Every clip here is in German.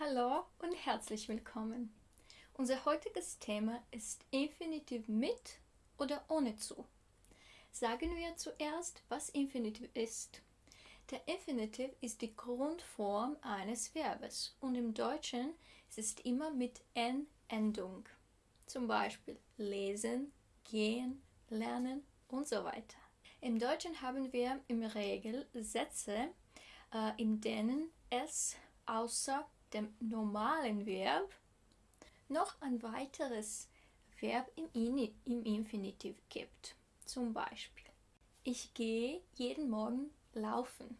Hallo und herzlich willkommen. Unser heutiges Thema ist Infinitiv mit oder ohne zu. Sagen wir zuerst, was Infinitiv ist. Der Infinitiv ist die Grundform eines Verbes und im Deutschen ist es immer mit n-Endung. Zum Beispiel lesen, gehen, lernen und so weiter. Im Deutschen haben wir im Regel Sätze, äh, in denen es außer dem normalen Verb noch ein weiteres Verb im, In im Infinitiv gibt. Zum Beispiel, ich gehe jeden Morgen laufen.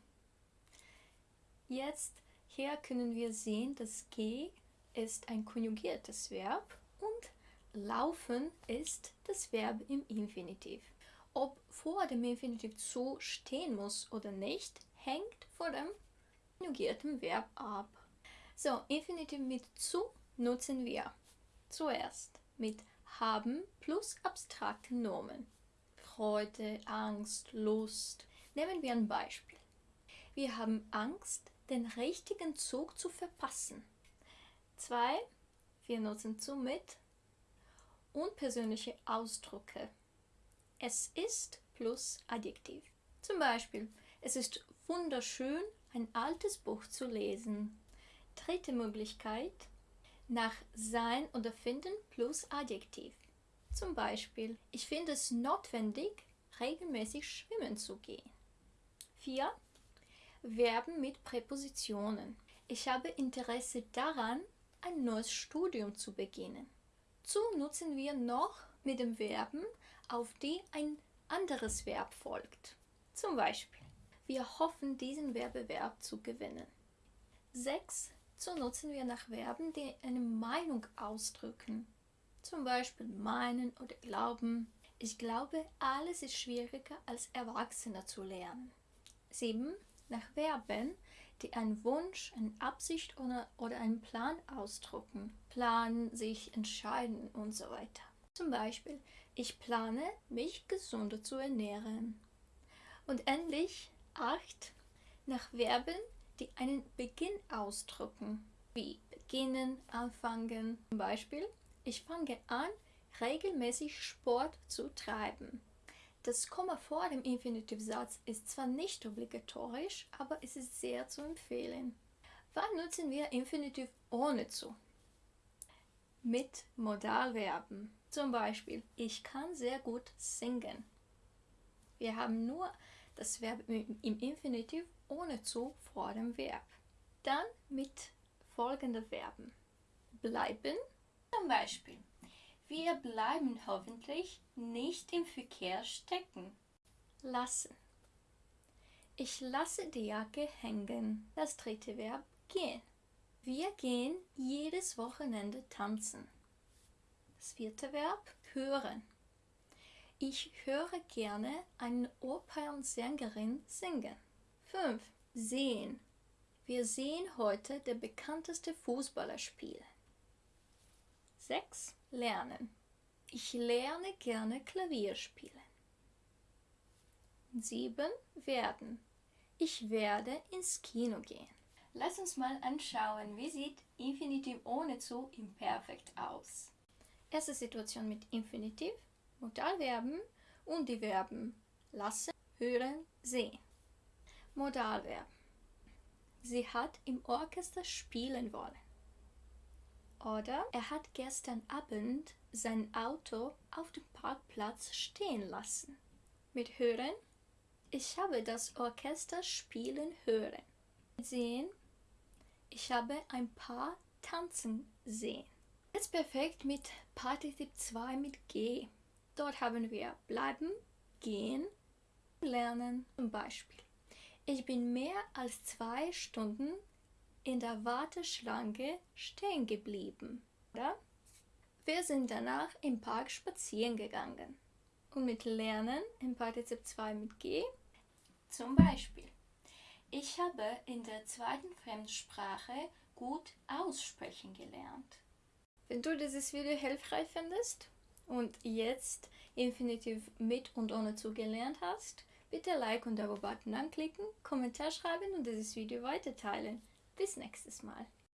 Jetzt hier können wir sehen, dass geh ist ein konjugiertes Verb und laufen ist das Verb im Infinitiv. Ob vor dem Infinitiv zu stehen muss oder nicht, hängt von dem konjugierten Verb ab. So, Infinitiv mit zu nutzen wir zuerst mit haben plus abstrakten Nomen. Freude, Angst, Lust. Nehmen wir ein Beispiel. Wir haben Angst, den richtigen Zug zu verpassen. Zwei, wir nutzen zu mit unpersönliche Ausdrücke. Es ist plus Adjektiv. Zum Beispiel, es ist wunderschön, ein altes Buch zu lesen. Dritte Möglichkeit nach sein oder finden plus Adjektiv. Zum Beispiel, ich finde es notwendig, regelmäßig schwimmen zu gehen. 4. Verben mit Präpositionen. Ich habe Interesse daran, ein neues Studium zu beginnen. Zu nutzen wir noch mit den Verben, auf die ein anderes Verb folgt. Zum Beispiel, wir hoffen, diesen Wettbewerb zu gewinnen. 6 so nutzen wir nach Verben, die eine Meinung ausdrücken. Zum Beispiel meinen oder glauben. Ich glaube, alles ist schwieriger als Erwachsener zu lernen. 7. Nach Verben, die einen Wunsch, eine Absicht oder, einen Plan ausdrücken. Planen, sich entscheiden und so weiter. Zum Beispiel, ich plane, mich gesunder zu ernähren. Und endlich 8. Nach Verben, die einen Beginn ausdrücken, wie beginnen, anfangen. Zum Beispiel, ich fange an, regelmäßig Sport zu treiben. Das Komma vor dem Infinitivsatz ist zwar nicht obligatorisch, aber es ist sehr zu empfehlen. Wann nutzen wir Infinitiv ohne zu? Mit Modalverben. Zum Beispiel, ich kann sehr gut singen. Wir haben nur das Verb im Infinitiv ohne zu vor dem Verb. Dann mit folgenden Verben. Bleiben, zum Beispiel. Wir bleiben hoffentlich nicht im Verkehr stecken. Lassen. Ich lasse die Jacke hängen. Das dritte Verb gehen. Wir gehen jedes Wochenende tanzen. Das vierte Verb hören. Ich höre gerne eine Opernsängerin singen. 5. Sehen. Wir sehen heute der bekannteste Fußballer spielen. 6. Lernen. Ich lerne gerne Klavier spielen. 7. Werden. Ich werde ins Kino gehen. Lass uns mal anschauen, wie sieht Infinitiv ohne zu im Perfekt aus. Erste Situation mit Infinitiv, Modalverben und die Verben lassen, hören, sehen. Modalverb. Sie hat im Orchester spielen wollen. Oder er hat gestern Abend sein Auto auf dem Parkplatz stehen lassen. Mit hören. Ich habe das Orchester spielen hören. Sehen. Ich habe ein paar tanzen sehen. Jetzt perfekt mit Partizip 2 mit G. Dort haben wir bleiben, gehen, lernen zum Beispiel. Ich bin mehr als zwei Stunden in der Warteschlange stehen geblieben. Oder? Wir sind danach im Park spazieren gegangen. Und mit Lernen im Partizip 2 mit G zum Beispiel. Ich habe in der zweiten Fremdsprache gut aussprechen gelernt. Wenn du dieses Video hilfreich findest und jetzt Infinitiv mit und ohne zu gelernt hast, Bitte Like und Abo-Button anklicken, Kommentar schreiben und dieses Video weiter teilen. Bis nächstes Mal.